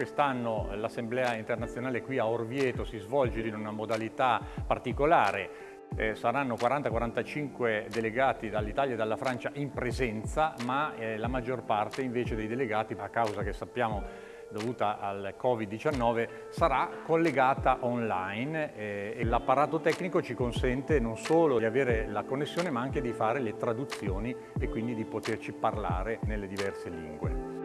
Quest'anno l'Assemblea internazionale qui a Orvieto si svolge in una modalità particolare. Eh, saranno 40-45 delegati dall'Italia e dalla Francia in presenza, ma eh, la maggior parte invece dei delegati, a causa che sappiamo dovuta al Covid-19 sarà collegata online. Eh, e l'apparato tecnico ci consente non solo di avere la connessione ma anche di fare le traduzioni e quindi di poterci parlare nelle diverse lingue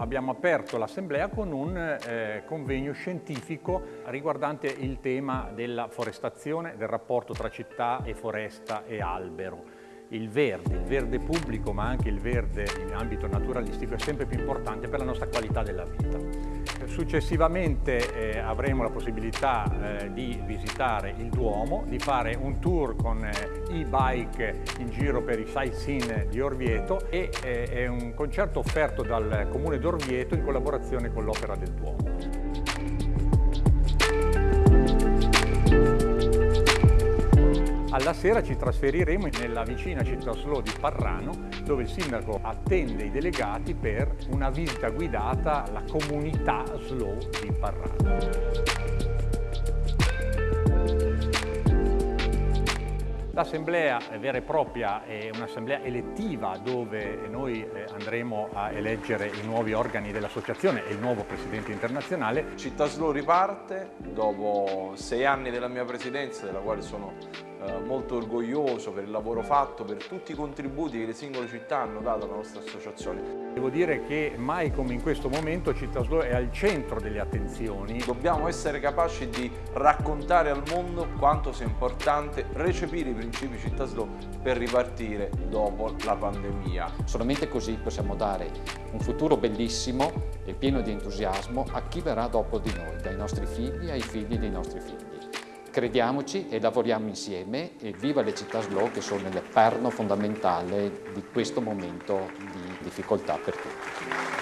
abbiamo aperto l'assemblea con un eh, convegno scientifico riguardante il tema della forestazione, del rapporto tra città e foresta e albero. Il verde, il verde pubblico ma anche il verde in ambito naturalistico è sempre più importante per la nostra qualità della vita. Successivamente eh, avremo la possibilità eh, di visitare il Duomo, di fare un tour con eh, e-bike in giro per i sightseeing di Orvieto e eh, è un concerto offerto dal Comune d'Orvieto in collaborazione con l'Opera del Duomo. Alla sera ci trasferiremo nella vicina città Slow di Parrano dove il sindaco attende i delegati per una visita guidata alla comunità Slow di Parrano. L'assemblea vera e propria è un'assemblea elettiva dove noi eh, andremo a eleggere i nuovi organi dell'associazione e il nuovo presidente internazionale. Città Slow riparte dopo sei anni della mia presidenza, della quale sono molto orgoglioso per il lavoro fatto, per tutti i contributi che le singole città hanno dato alla nostra associazione. Devo dire che mai come in questo momento Città Slow è al centro delle attenzioni. Dobbiamo essere capaci di raccontare al mondo quanto sia importante recepire i principi Città Slow per ripartire dopo la pandemia. Solamente così possiamo dare un futuro bellissimo e pieno di entusiasmo a chi verrà dopo di noi, dai nostri figli ai figli dei nostri figli. Crediamoci e lavoriamo insieme e viva le città slow che sono il perno fondamentale di questo momento di difficoltà per tutti.